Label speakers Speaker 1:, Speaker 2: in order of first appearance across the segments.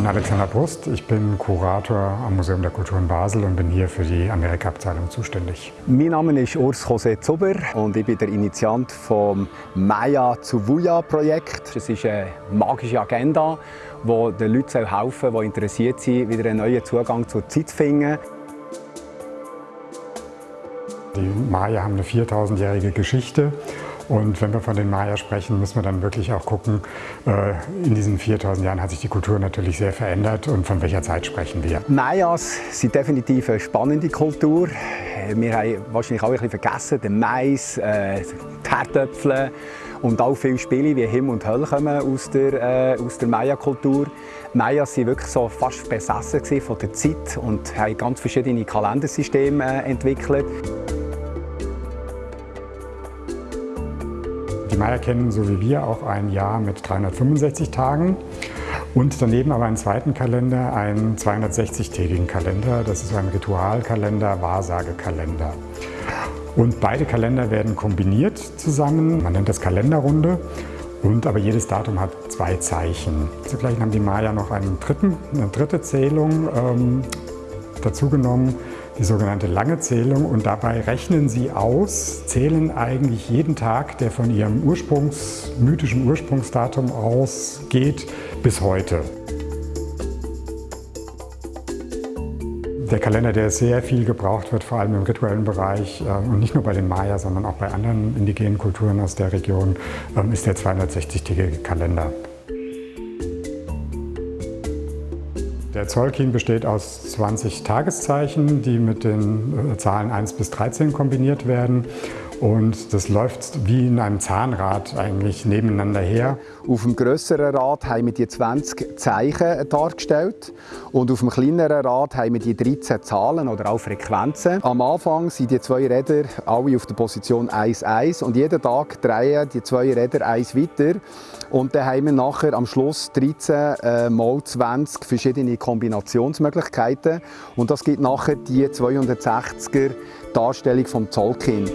Speaker 1: bin Alexander Brust, ich bin Kurator am Museum der Kultur in Basel und bin hier für die Amerika-Abteilung zuständig.
Speaker 2: Mein Name ist Urs José Zuber und ich bin der Initiant vom Maya zu Vuya Projekt. Es ist eine magische Agenda, die den Leuten helfen soll, die interessiert sind, wieder einen neuen Zugang zur Zeit zu finden.
Speaker 1: Die Maya haben eine 4000-jährige Geschichte und wenn wir von den Maya sprechen, müssen wir dann wirklich auch gucken, äh, in diesen 4000 Jahren hat sich die Kultur natürlich sehr verändert und von welcher Zeit sprechen wir.
Speaker 2: Mayas sind definitiv eine spannende Kultur. Wir haben wahrscheinlich auch ein bisschen vergessen, den Mais, äh, die Herdöpfel und auch viele Spiele wie Himmel und Hölle kommen aus der, äh, aus der Maya-Kultur. Mayas waren wirklich so fast besessen von der Zeit und haben ganz verschiedene Kalendersysteme äh, entwickelt.
Speaker 1: Maya kennen so wie wir auch ein Jahr mit 365 Tagen und daneben aber einen zweiten Kalender, einen 260-tägigen Kalender. Das ist ein Ritualkalender, Wahrsagekalender. Und beide Kalender werden kombiniert zusammen. Man nennt das Kalenderrunde. Und aber jedes Datum hat zwei Zeichen. Zugleich haben die Maya noch einen dritten, eine dritte Zählung ähm, dazugenommen die sogenannte lange Zählung und dabei rechnen sie aus, zählen eigentlich jeden Tag, der von ihrem Ursprungs, mythischen Ursprungsdatum ausgeht, bis heute. Der Kalender, der sehr viel gebraucht wird, vor allem im rituellen Bereich äh, und nicht nur bei den Maya, sondern auch bei anderen indigenen Kulturen aus der Region, ähm, ist der 260-tägige Kalender. Der Zollkin besteht aus 20 Tageszeichen, die mit den äh, Zahlen 1 bis 13 kombiniert werden. Und das läuft wie in einem Zahnrad eigentlich nebeneinander her.
Speaker 2: Auf dem grösseren Rad haben wir die 20 Zeichen dargestellt und auf dem kleineren Rad haben wir die 13 Zahlen oder auch Frequenzen. Am Anfang sind die zwei Räder alle auf der Position 1-1 und jeden Tag drehen die zwei Räder eins weiter. Und dann haben wir nachher am Schluss 13 äh, mal 20 verschiedene Kombinationsmöglichkeiten und das gibt nachher die 260er Darstellung vom Zollkind.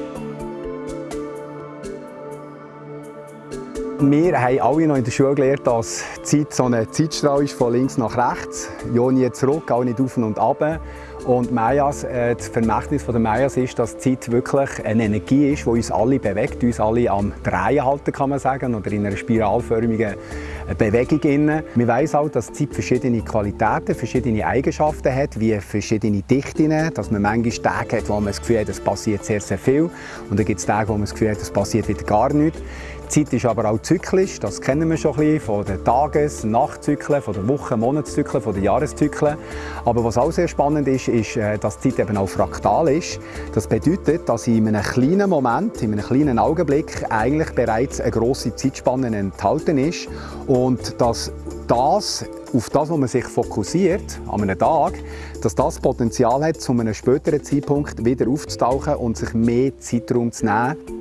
Speaker 2: Wir haben alle noch in der Schule gelernt, dass Zeit so ein Zeitstrahl ist von links nach rechts. Ja nie zurück, auch nicht auf und ab. Und Mayas, äh, das Vermächtnis der Mayas ist, dass Zeit wirklich eine Energie ist, die uns alle bewegt, uns alle am Drehen halten, kann man sagen, oder in einer spiralförmigen Bewegung. Innen. Man weiss auch, dass Zeit verschiedene Qualitäten, verschiedene Eigenschaften hat, wie verschiedene Dichten, dass man manchmal Tage hat, wo man das Gefühl hat, es passiert sehr, sehr viel. Und dann gibt es Tage, wo man das Gefühl hat, es passiert wieder gar nichts. Die Zeit ist aber auch zyklisch, das kennen wir schon ein bisschen von den Tages-, Nachtzyklen, von den Wochen-, Monatszyklen, von den Jahreszyklen. Aber was auch sehr spannend ist, ist, äh, dass die Zeit eben auch fraktal ist. Das bedeutet, dass in einem kleinen Moment, in einem kleinen Augenblick eigentlich bereits eine grosse Zeitspanne enthalten ist und dass das, auf das, wo man sich fokussiert, an einem Tag, dass das Potenzial hat, zu einem späteren Zeitpunkt wieder aufzutauchen und sich mehr Zeitraum zu nehmen.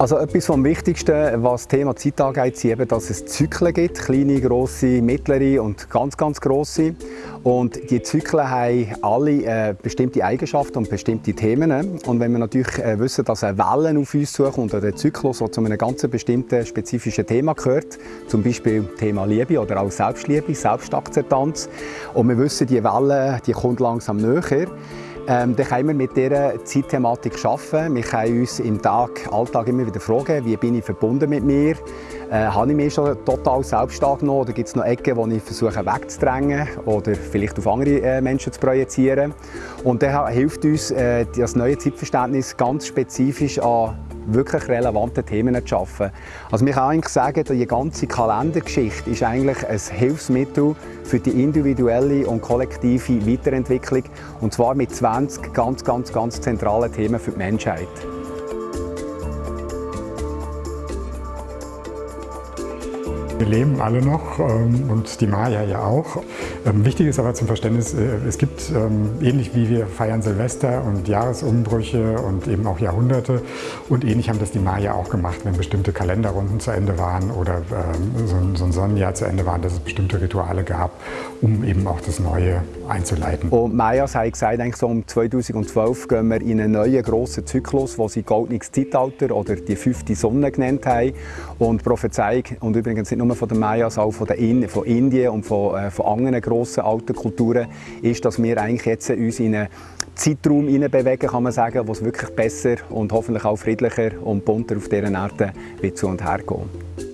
Speaker 2: Also etwas vom Wichtigsten, was das Thema Zeit angeht, ist eben, dass es Zyklen gibt, kleine, grosse, mittlere und ganz, ganz grosse. Und die Zyklen haben alle äh, bestimmte Eigenschaften und bestimmte Themen. Und wenn wir natürlich äh, wissen, dass eine Welle auf uns zukommt oder der Zyklus, der zu einem ganz bestimmten spezifischen Thema gehört, zum Beispiel Thema Liebe oder auch Selbstliebe, Selbstakzeptanz, und wir wissen, die Welle die kommt langsam näher, ähm, dann können wir mit dieser Zeitthematik arbeiten. Wir können uns im Tag, Alltag immer wieder fragen, wie bin ich verbunden mit mir? Äh, habe ich mich schon total selbst angenommen oder gibt es noch Ecken, die ich versuche wegzudrängen oder vielleicht auf andere äh, Menschen zu projizieren? Und dann hilft uns äh, das neue Zeitverständnis ganz spezifisch an wirklich relevante Themen zu schaffen. Also man kann eigentlich sagen, die ganze Kalendergeschichte ist eigentlich ein Hilfsmittel für die individuelle und kollektive Weiterentwicklung und zwar mit 20 ganz, ganz, ganz zentralen Themen für die Menschheit.
Speaker 1: Wir leben alle noch ähm, und die Maya ja auch. Ähm, wichtig ist aber zum Verständnis, äh, es gibt, ähm, ähnlich wie wir feiern Silvester und Jahresumbrüche und eben auch Jahrhunderte und ähnlich haben das die Maya auch gemacht, wenn bestimmte Kalenderrunden zu Ende waren oder ähm, so ein, so ein Sonnenjahr zu Ende war, dass es bestimmte Rituale gab, um eben auch das Neue einzuleiten.
Speaker 2: Und Mayas haben gesagt, eigentlich so um 2012 gehen wir in einen neuen grossen Zyklus, wo sie Goldenes Zeitalter oder die fünfte Sonne genannt haben. Und Prophezeiung, und übrigens nicht nur von den Mayas, auch von, den von Indien und von, äh, von anderen grossen alten Kulturen, ist, dass wir eigentlich jetzt uns in einen Zeitraum bewegen, kann man sagen, wo es wirklich besser und hoffentlich auch friedlicher und bunter auf dieser Erde wird zu und her geht.